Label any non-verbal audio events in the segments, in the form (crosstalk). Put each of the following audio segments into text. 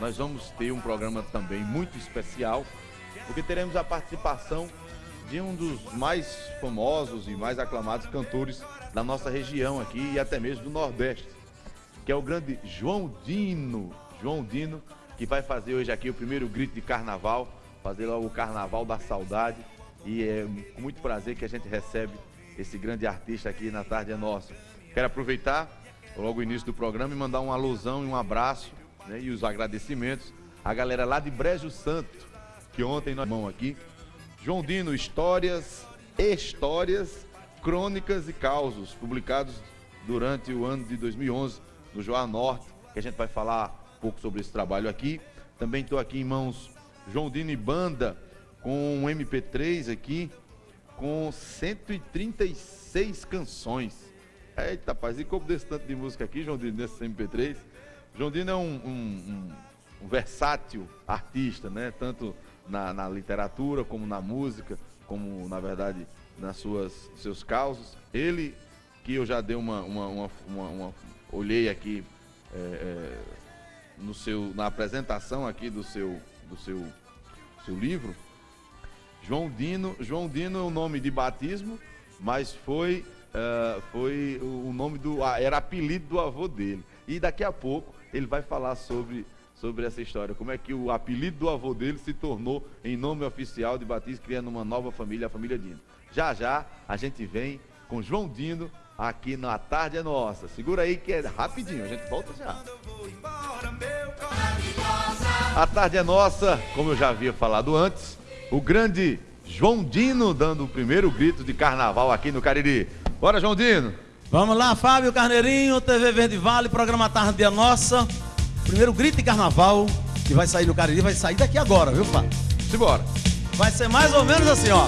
nós vamos ter um programa também muito especial, porque teremos a participação de um dos mais famosos e mais aclamados cantores da nossa região aqui e até mesmo do Nordeste, que é o grande João Dino. João Dino, que vai fazer hoje aqui o primeiro grito de carnaval, fazer logo o Carnaval da Saudade. E é com muito prazer que a gente recebe esse grande artista aqui na Tarde é Nossa. Quero aproveitar logo o início do programa e mandar uma alusão e um abraço né, e os agradecimentos à galera lá de Brejo Santo, que ontem nós mão aqui. João Dino, histórias, histórias, crônicas e causos publicados durante o ano de 2011 no Joá Norte, que a gente vai falar um pouco sobre esse trabalho aqui. Também estou aqui em mãos João Dino e Banda com um MP3 aqui com 136 canções. Eita, rapaz, e como desse tanto de música aqui, João Dino, nesse MP3? João Dino é um, um, um, um versátil artista, né? Tanto na, na, literatura, como na música, como, na verdade, nas suas seus causos. Ele, que eu já dei uma, uma, uma, uma olhei aqui é, é, no seu, na apresentação aqui do seu, do seu, seu livro, João Dino, João Dino é o nome de batismo, mas foi, uh, foi o nome do. era apelido do avô dele. E daqui a pouco ele vai falar sobre, sobre essa história, como é que o apelido do avô dele se tornou em nome oficial de batismo, criando uma nova família, a família Dino. Já já a gente vem com João Dino aqui na Tarde é Nossa. Segura aí que é rapidinho, a gente volta já. A Tarde é Nossa, como eu já havia falado antes, o grande João Dino dando o primeiro grito de carnaval aqui no Cariri. Bora, João Dino! Vamos lá, Fábio Carneirinho, TV Verde Vale, programa Tarde é Nossa. Primeiro grito de carnaval que vai sair no Cariri, vai sair daqui agora, viu, Fábio? Simbora! Vai ser mais ou menos assim, ó.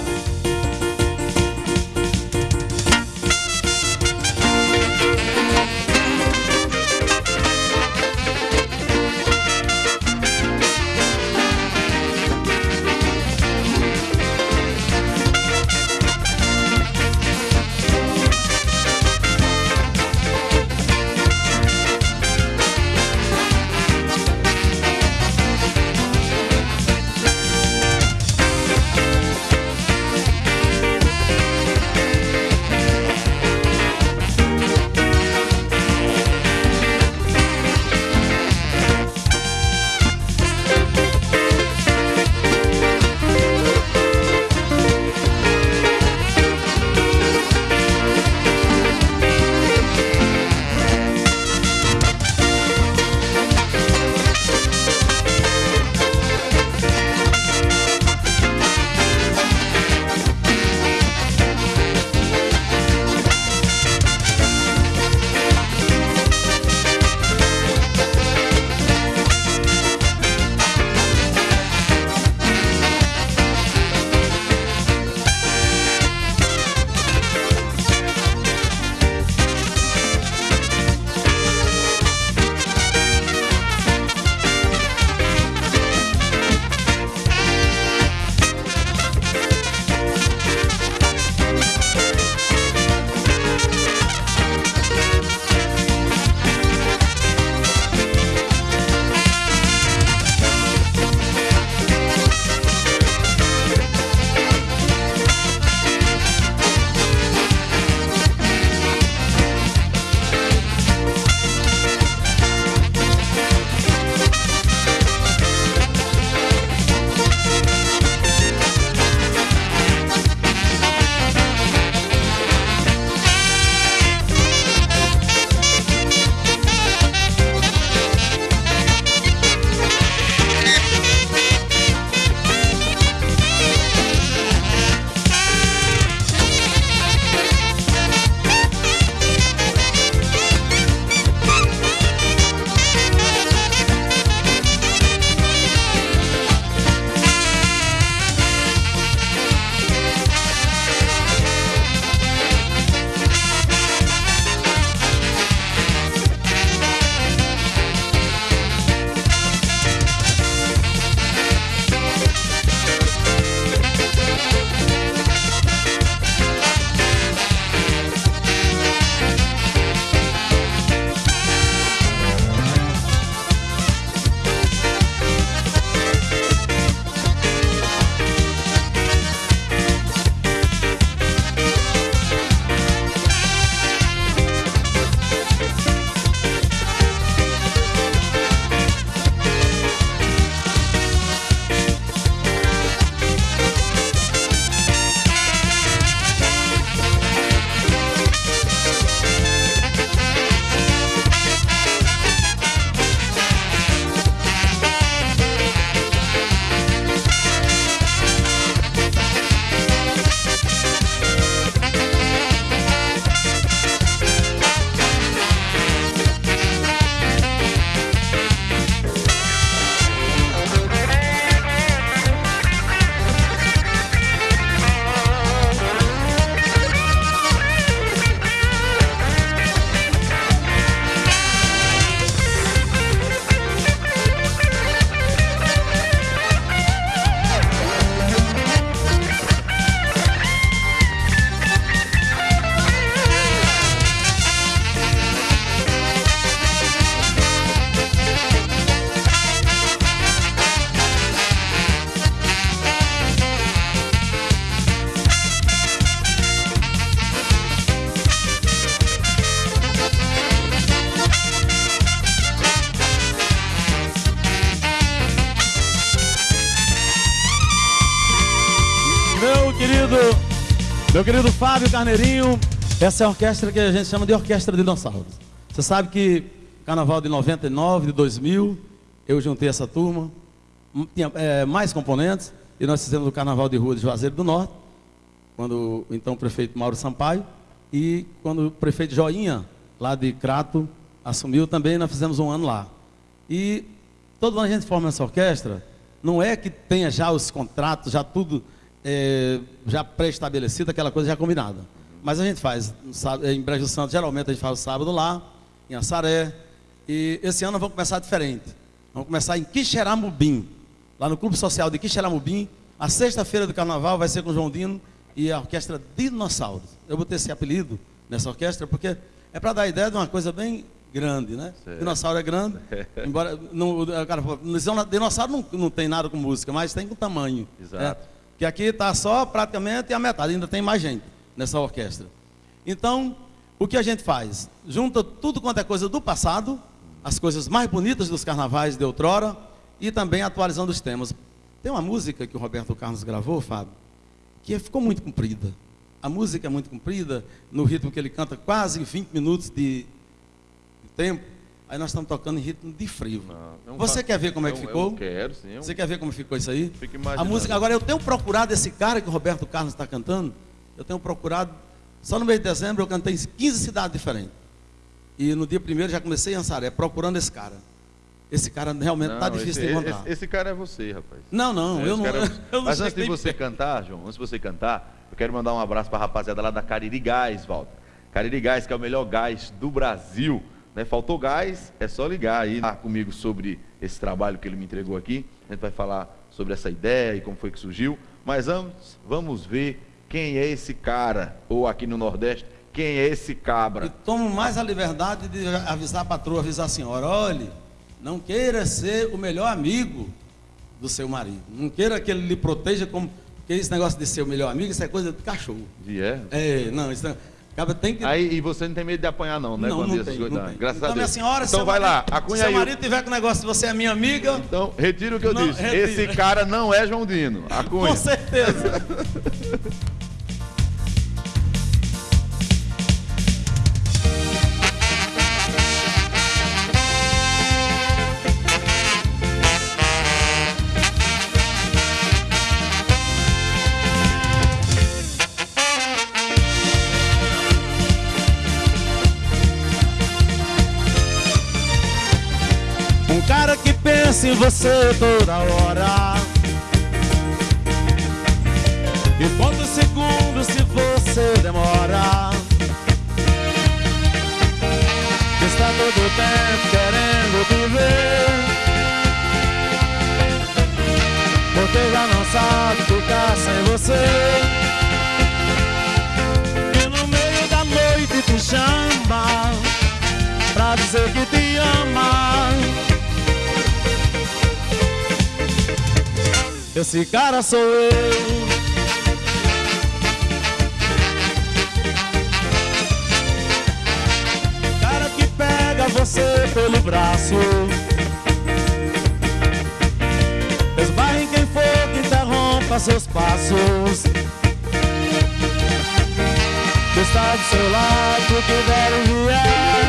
Querido, meu querido Fábio Carneirinho, essa é a orquestra que a gente chama de Orquestra de Dinossauros. Você sabe que Carnaval de 99, de 2000, eu juntei essa turma, tinha é, mais componentes, e nós fizemos o Carnaval de Rua de Juazeiro do Norte, quando então o prefeito Mauro Sampaio, e quando o prefeito Joinha, lá de Crato, assumiu também, nós fizemos um ano lá. E todo ano a gente forma essa orquestra, não é que tenha já os contratos, já tudo é, já pré-estabelecido, aquela coisa já combinada. Mas a gente faz, em Brejo Santo, geralmente a gente faz o sábado lá, em Assaré. E esse ano vamos começar diferente. Vamos começar em Quixeramobim, lá no Clube Social de Quixeramobim. A sexta-feira do carnaval vai ser com o João Dino e a orquestra Dinossauros. Eu botei esse apelido nessa orquestra porque é para dar a ideia de uma coisa bem grande, né? Certo. Dinossauro é grande, (laughs) embora não, o cara dinossauro não, não tem nada com música, mas tem com tamanho. Exato. É, que aqui está só praticamente a metade, ainda tem mais gente nessa orquestra. Então, o que a gente faz? Junta tudo quanto é coisa do passado, as coisas mais bonitas dos carnavais de outrora e também atualizando os temas. Tem uma música que o Roberto Carlos gravou, Fábio, que ficou muito comprida. A música é muito comprida, no ritmo que ele canta quase 20 minutos de, de tempo. Aí nós estamos tocando em ritmo de frio. Não, Você quer ver como é que ficou? Eu quero, sim. Eu... Você quer ver como ficou isso aí? Fico imaginando. A música, agora eu tenho procurado esse cara que o Roberto Carlos está cantando. Eu tenho procurado, só no mês de dezembro eu cantei em 15 cidades diferentes. E no dia primeiro já comecei em Ansaré, procurando esse cara. Esse cara realmente está difícil esse, de encontrar. Esse, esse, cara é você, rapaz. Não, não, eu não, é (laughs) eu não. Mas antes de você (laughs) cantar, João, antes de você cantar, eu quero mandar um abraço para a rapaziada lá da Cariri Gás, Walter. Cariri Gás, que é o melhor gás do Brasil. Né? Faltou gás, é só ligar aí ah, comigo sobre esse trabalho que ele me entregou aqui. A gente vai falar sobre essa ideia e como foi que surgiu. Mas antes, vamos ver quem é esse cara, ou aqui no Nordeste, quem é esse cabra. E tomo mais a liberdade de avisar a patroa, avisar a senhora, olhe, não queira ser o melhor amigo do seu marido. Não queira que ele lhe proteja como. Porque esse negócio de ser o melhor amigo, isso é coisa de cachorro. E é? É, não, isso não. Acaba tem que... Aí, e você não tem medo de apanhar, não, né? Não, quando não, tem, não tem. Graças então, a Deus. minha senhora, então vai marido, lá, acunha seu marido tiver com o negócio de você é minha amiga. Então, retira o que eu não, disse. Retira. Esse cara não é João Dino. (laughs) Acunha. Com certeza. (laughs) você toda hora. E quantos segundos se você demora? Está todo tempo querendo te ver. Porque já não sabe ficar sem você. E no meio da noite te chama Pra dizer que te Esse cara sou eu. Cara que pega você pelo braço. Esbarre em quem for que interrompa seus passos. Que está do seu lado, que der o vier.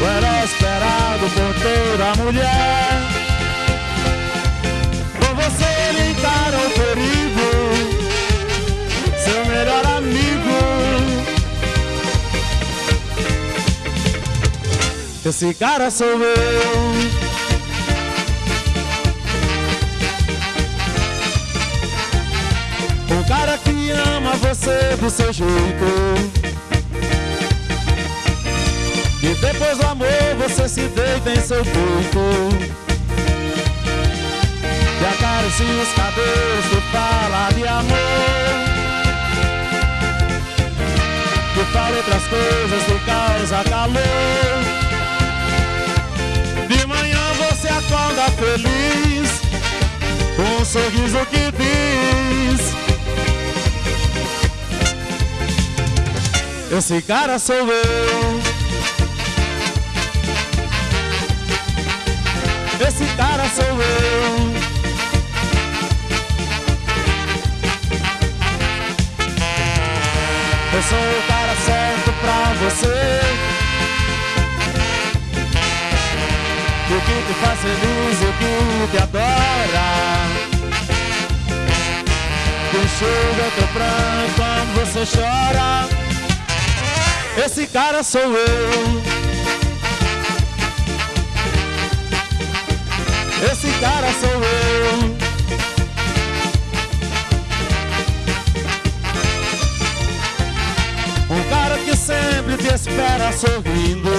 O herói esperado por toda mulher Esse cara sou eu. O cara que ama você do seu jeito. E depois do amor você se deita em seu peito e acaricia os cabelos que fala de amor Que fala outras coisas que causa calor acorda feliz Com um sorriso que diz Esse cara sou eu. Esse cara sou eu. Eu sou o cara certo pra você. Te faz feliz e que te adora. Que enxuga teu pranto quando você chora. Esse cara sou eu. Esse cara sou eu. Um cara que sempre te espera sorrindo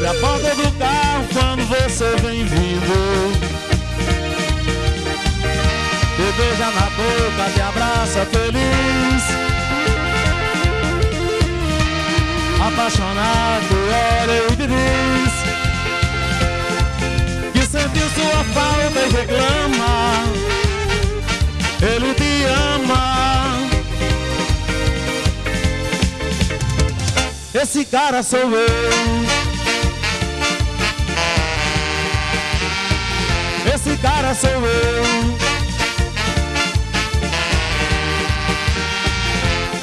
abre a porta do carro quando você vem vindo. Te beija na boca, te abraça feliz. Apaixonado, olha e diz Que sentiu sua falta e reclama. Ele te ama. Esse cara sou eu cara sou eu.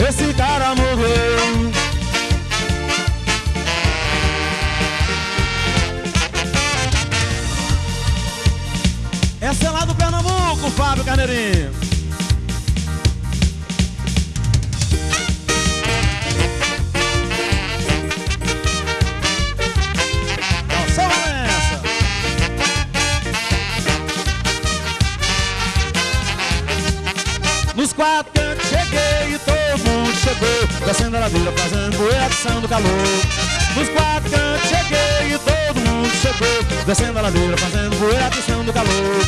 Esse cara morreu. Essa é lá do Pernambuco, Fábio Carneirinho. Do calor. Nos quatro cantos cheguei e todo mundo chegou Descendo a ladeira fazendo poeira do calor.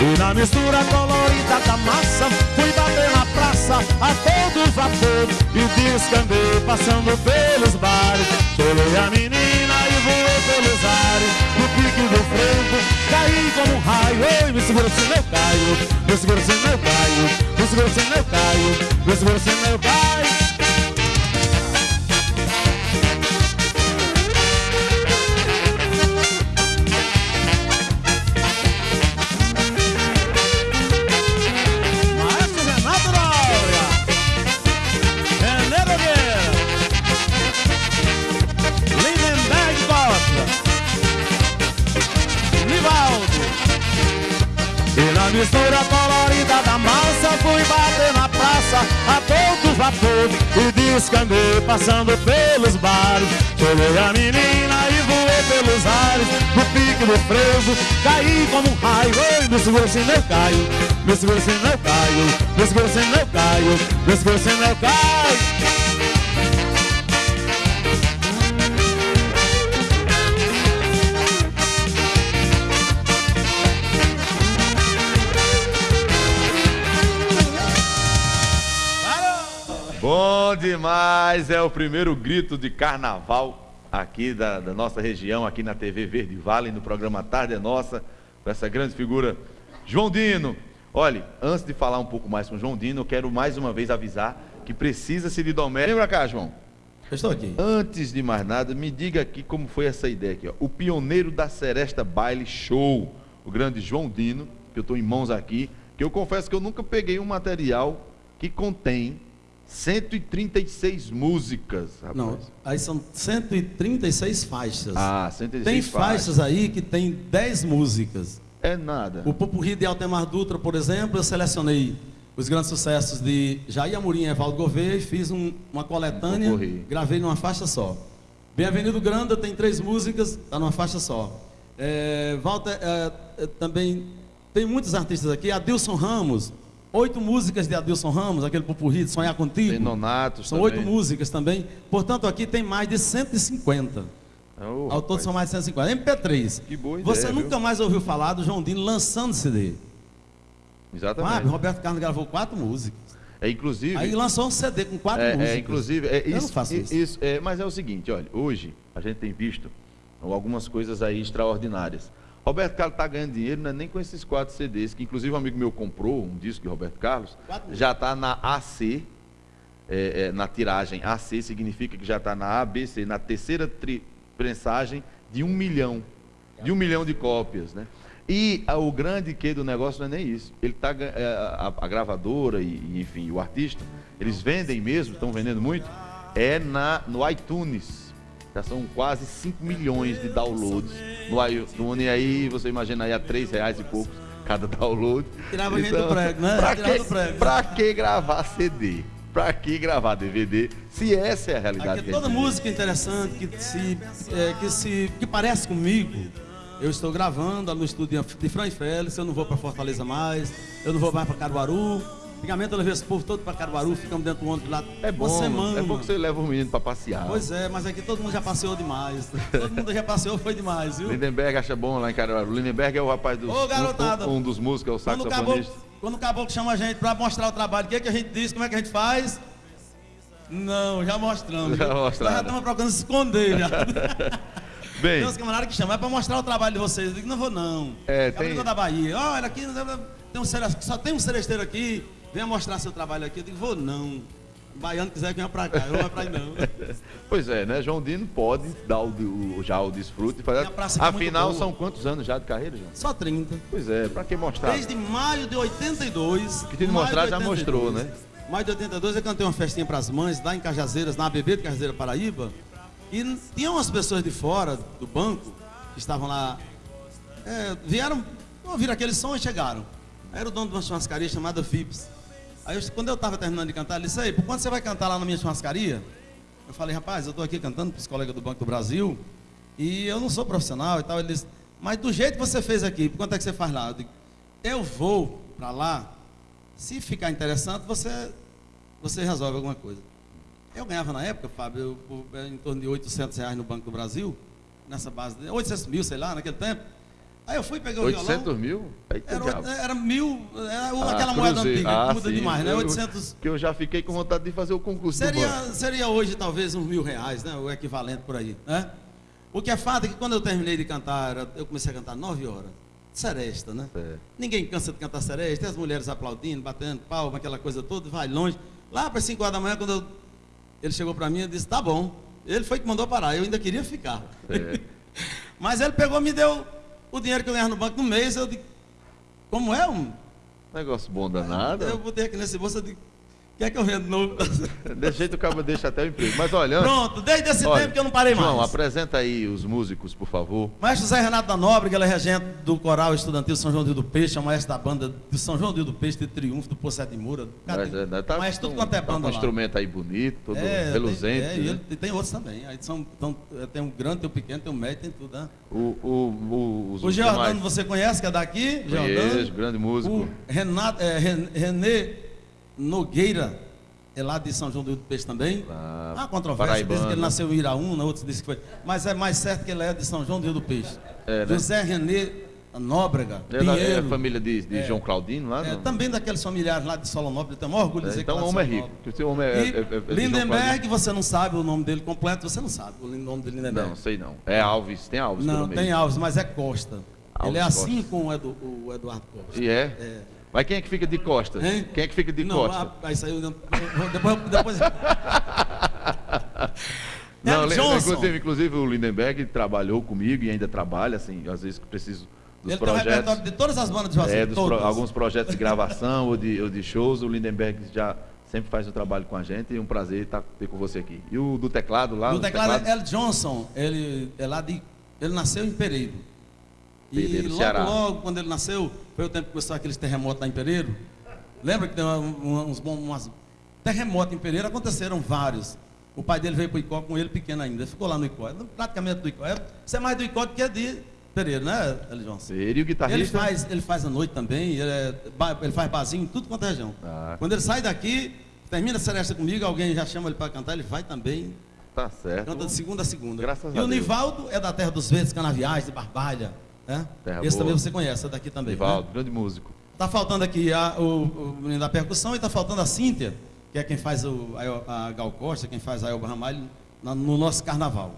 E na mistura colorida da massa Fui bater na praça a todo vapor E descambei passando pelos bares. Cholei a menina e voei pelos ares. No pique do frango caí como um raio. Ei, me segura se eu caio. Me segura se eu caio. Vê se você não cai, vê se você não cai a todo vapor E descambei passando pelos bares. Cholei a menina e voei pelos ares No pique do frevo caí como um raio. Ei, me segura se não caio Me segura se não caio Me segura se não caio Me segura se não caio Bom demais! É o primeiro grito de carnaval aqui da, da, nossa região, aqui na TV Verde Vale, no programa Tarde é Nossa, com essa grande figura, João Dino. Olha, antes de falar um pouco mais com o João Dino, eu quero mais uma vez avisar que precisa-se de Domé. Lembra cá, João? Eu estou aqui. Antes de mais nada, me diga aqui como foi essa ideia aqui. Ó. O pioneiro da Seresta Baile Show, o grande João Dino, que eu estou em mãos aqui, que eu confesso que eu nunca peguei um material que contém 136 músicas, rapaz. Não, aí são 136 faixas. Ah, 136 Tem faixas, aí que tem 10 músicas. É nada. O Popurri de Altemar Dutra, por exemplo, eu selecionei os grandes sucessos de Jair Amorim e Evaldo Gouveia e fiz um, uma coletânea, um gravei numa faixa só. Bem-vindo Granda tem três músicas, está numa faixa só. É, Walter, é, é, também tem muitos artistas aqui, Adilson Ramos, Oito músicas de Adilson Ramos, aquele pupurri de Sonhar Contigo. Tem Nonatos São também. oito músicas também. Portanto, aqui tem mais de 150. Oh, Ao todo são mais de 150. MP3. Que boa ideia, Você nunca viu? mais ouviu falar do João Dino lançando CD. Exatamente. Ah, Roberto Carlos gravou quatro músicas. É, inclusive... Aí lançou um CD com quatro é, é músicas. É, inclusive... É, isso, Eu não faço isso. isso é, mas é o seguinte, olha, hoje a gente tem visto algumas coisas aí extraordinárias. Roberto Carlos está ganhando dinheiro, não é nem com esses quatro CDs, que inclusive um amigo meu comprou um disco de Roberto Carlos, já está na AC, é, é, na tiragem AC significa que já está na ABC, na terceira prensagem de um milhão, de um milhão de cópias, né? E a, o grande que do negócio não é nem isso. Ele tá, é, a, a, gravadora e, enfim, o artista, eles vendem mesmo, estão vendendo muito, é na, no iTunes. Já são quase 5 milhões de downloads no iTunes. aí você imagina aí a 3 reais e poucos cada download. Tirava então, gente do prego, né? Pra que, prego. pra que gravar CD? Pra que gravar DVD? Se essa é a realidade. Aqui, toda música interessante que se, é, que se que parece comigo, eu estou gravando no estúdio de Fran Félix, eu não vou para Fortaleza mais, eu não vou mais para Caruaru. Antigamente eu levei esse povo todo para Caruaru, ficamos dentro do ônibus lá é bom, uma semana. É bom que você leva o menino para passear. Pois é, mas aqui todo mundo já passeou demais. (laughs) todo mundo já passeou, foi demais, viu? Lindenberg acha bom lá em Caruaru. Lindenberg é o rapaz dos, Ô, garotada, um, um dos músicos, é o saxofonista. Quando o caboclo chama a gente para mostrar o trabalho, o que, é que a gente diz, como é que a gente faz? Não, já mostramos. Já mostramos. Já estamos procurando se esconder já. (laughs) Bem. Tem uns camaradas que chamam, é para mostrar o trabalho de vocês. Eu digo, não vou não. É, tem... da Bahia. Olha, aqui tem um, só tem um seresteiro aqui venha mostrar seu trabalho aqui. Eu digo, vou não. O baiano quiser que venha para cá, eu não vou para aí não. (laughs) pois é, né? João Dino pode dar o, o já o desfrute. Fazer... É Afinal, é são quantos anos já de carreira, João? Só 30. Pois é, para que mostrar? Desde maio de 82. Que tem de mostrar já mostrou, né? Maio de 82 eu cantei uma festinha para as mães lá em Cajazeiras, na ABB de Cajazeira Paraíba. E tinha umas pessoas de fora do banco que estavam lá. É, vieram, ouviram aquele som e chegaram. Era o dono de uma churrascaria chamada Vips. Aí, eu, quando eu estava terminando de cantar, ele disse, por quanto você vai cantar lá na minha churrascaria? Eu falei, rapaz, eu estou aqui cantando para os colegas do Banco do Brasil e eu não sou profissional e tal. Ele disse, mas do jeito que você fez aqui, por quanto é que você faz lá? Eu, digo, eu vou para lá, se ficar interessante, você, você resolve alguma coisa. Eu ganhava na época, Fábio, eu, em torno de 800 reais no Banco do Brasil, nessa base, de 800 mil, sei lá, naquele tempo. Aí eu fui pegar o 800 violão. mil? Era, era, mil, era ah, aquela moeda antiga, ah, muda sim. demais, né? 800. Que eu já fiquei com vontade de fazer o concurso seria, Seria hoje talvez uns mil reais, né? O equivalente por aí, né? O que é fato é que quando eu terminei de cantar, eu comecei a cantar 9 horas. Seresta, né? É. Ninguém cansa de cantar seresta, as mulheres aplaudindo, batendo palma, aquela coisa toda, vai longe. Lá para 5 horas da manhã, quando eu, ele chegou para mim e disse, tá bom. Ele foi que mandou parar, eu ainda queria ficar. É. (laughs) Mas ele pegou e me deu o dinheiro que eu ganhava no banco no mês, eu digo, como é um negócio bom danado? Eu botei aqui nesse bolso, eu digo, Quer que eu venda novo? (laughs) Desse jeito o cabo deixa até o emprego. Mas olha. Pronto, desde esse olha, tempo que eu não parei João, mais. João, apresenta aí os músicos, por favor. Maestro Zé Renato da Nobre, que ele é regente do Coral Estudantil São João do Peixe, é o maestro da banda de São João do Peixe, de Triunfo, do Poçé de Moura. Mas, é, tá, maestro, tudo quanto é banda. Tá um instrumento aí bonito, todo é, reluzente. Tem, é, né? e tem outros também. Aí são, então, tem um grande, tem um pequeno, tem um médio, tem tudo. Né? O, o, o, os o Giordano, você conhece, que é daqui? Conheço, grande músico. O Renato, é, René Nogueira é lá de São João do Peixe também. Ah, Há controvérsia, diz que ele nasceu em Iraúna, outros dizem que foi. Mas é mais certo que ele é de São João do Rio do Peixe. É, né? José René Nóbrega, ele é, é família de, de é, João Claudino lá? É, também daqueles familiares lá de Solonópolis, tenho maior orgulho de é, dizer então que o homem é rico. O homem é, é, é Lindenberg, você não sabe o nome dele completo, você não sabe o nome de Lindenberg. Não, sei não. É Alves, tem Alves Não, tem Alves, mas é Costa. Alves ele é assim Costa. com o, Edu, o Eduardo Costa. E é? É. Mas quem é que fica de costas? Hein? Quem é que fica de não, costas? Ah, aí, depois... depois... (laughs) não, Johnson. Inclusive, inclusive, o Lindenberg trabalhou comigo e ainda trabalha, assim, às vezes que preciso dos Ele projetos. Tem de todas as bandas de Juazeiro, é, pro, alguns projetos de gravação ou, de, ou de shows, o Lindenberg já sempre faz o trabalho com a gente e é um prazer estar ter com você aqui. E o do teclado lá? Do teclado, teclado... é Johnson, ele é lá de. Ele nasceu em Pereiro. Pereiro, e logo, Ceará. logo, quando ele nasceu, foi o tempo que começou aqueles terremotos lá em Pereiro. Lembra que tem uns bons terremotos em Pereiro? Aconteceram vários. O pai dele veio para o Icó com ele pequeno ainda. Ele ficou lá no Icó. Praticamente do Icó. Você é mais do Icó do que de Pereiro, né, Eli Seria o guitarrista? Ele faz, ele faz a noite também. Ele, é, ele faz barzinho em tudo quanto é região. Ah. Quando ele sai daqui, termina a seresta comigo, alguém já chama ele para cantar, ele vai também. Tá certo. Canta de segunda a segunda. Graças e a o Nivaldo é da Terra dos Verdes, Canaviais, de Barbalha. Né? Esse boa. também você conhece, é daqui também. Nivaldo, né? grande músico. Está faltando aqui a, o, o, menino da percussão e está faltando a Cíntia, que é quem faz o, a, a Gal Costa, quem faz a Elba Ramalho no, no nosso carnaval.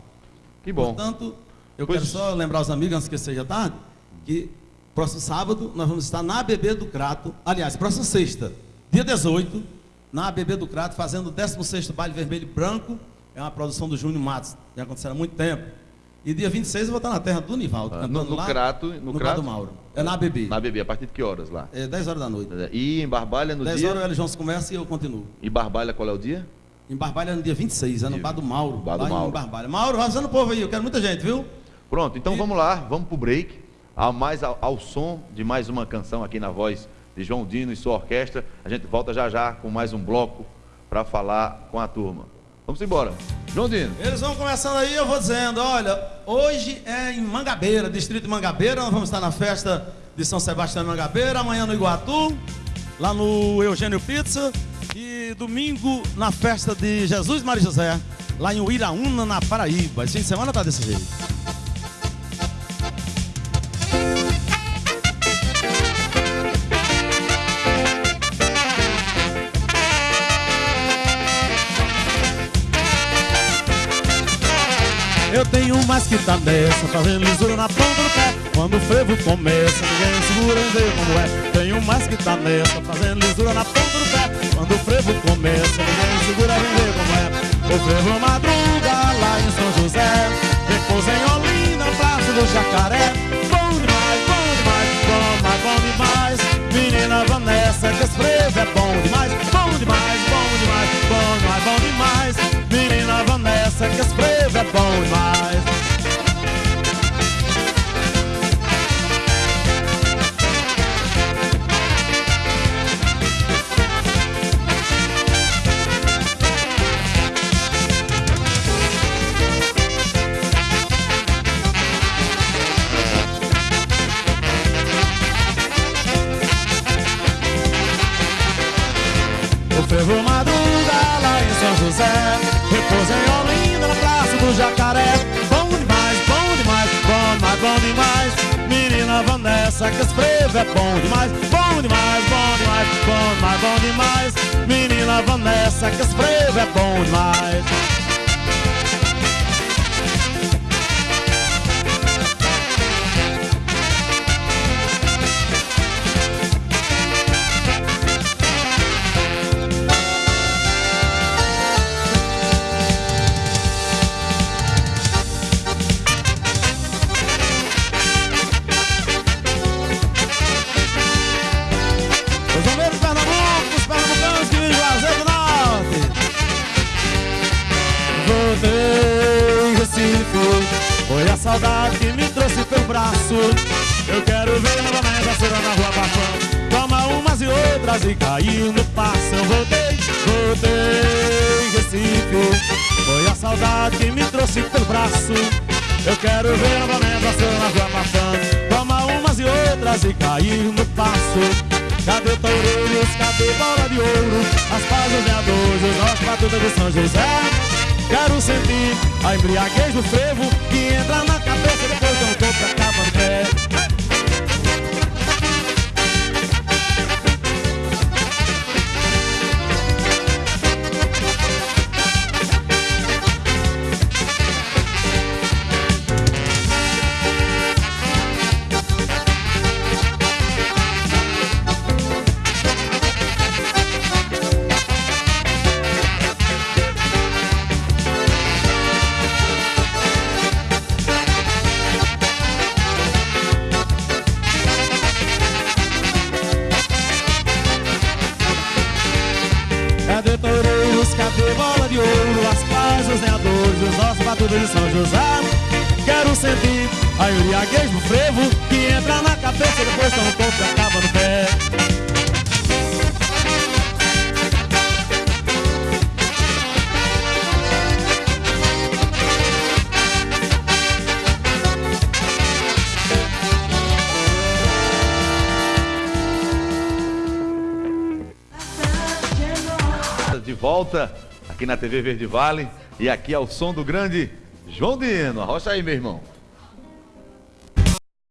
Que bom. Portanto, eu pois... quero só lembrar os amigos, antes que seja tarde, que próximo sábado nós vamos estar na ABB do Crato, aliás, próxima sexta, dia 18, na ABB do Crato, fazendo o 16º Baile Vermelho e Branco, é uma produção do Júnior Matos, já aconteceu há muito tempo. E dia 26 eu vou estar na terra do Nivaldo, ah, no, no lá, Crato, no, no Crato Mauro. É na ABB. Na ABB, a partir de que horas lá? É 10 horas da noite. E em Barbalha no 10 dia? 10 horas o João começa e eu continuo. E Barbalha qual é o dia? Em Barbalha no dia 26, é no Bar do Mauro. Bar do Mauro. em Barbalha. Mauro, vazando o povo aí, eu quero muita gente, viu? Pronto, então E- vamos lá, vamos pro break. Ao, mais, ao, ao som de mais uma canção aqui na voz de João Dino e sua orquestra. A gente volta já já com mais um bloco para falar com a turma. Vamos embora. João Dino. Eles vão começando aí, eu vou dizendo, olha, hoje é em Mangabeira, distrito de Mangabeira, nós vamos estar na festa de São Sebastião de Mangabeira, amanhã no Iguatu, lá no Eugênio Pizza, e domingo na festa de Jesus Maria José, lá em Uiraúna, na Paraíba. Esse fim de semana tá desse jeito. Mais que tá nessa, fazendo lisura na ponta do pé. Quando o frevo começa, ninguém segura em ver como é. Tenho mais que tá nessa, fazendo lisura na ponta do pé. Quando o frevo começa, ninguém segura em ver como é. O frevo madruga lá em São José, repousa em Olinda, Praça do Jacaré. Bom demais, bom demais, bom, mas bom demais. Menina Vanessa, que esse frevo é bom demais, bom demais, bom demais, bom demais, bom demais. Menina Vanessa, que esse frevo é bom demais. Esse frevo é bom demais Bom demais, bom demais, bom, mas bom demais. Menina Vanessa, que frevo é bom demais no passo Eu voltei, voltei Recife Foi a saudade que me trouxe pelo braço. Eu quero ver novamente a na rua Bafão Toma umas e outras e cair no passo. Cadê toureiros, cadê bola de ouro? As pazes veadores, nossos batutas de São José. Quero sentir a embriaguez do frevo Que entra na cabeça depois eu tô pra capa do pé de São José Quero sentir a embriaguez do frevo Que entra na cabeça depois que eu não toco e acaba no pé De volta aqui na TV Verde Vale. E aqui é o som do grande João Dino. Arrocha aí, meu irmão.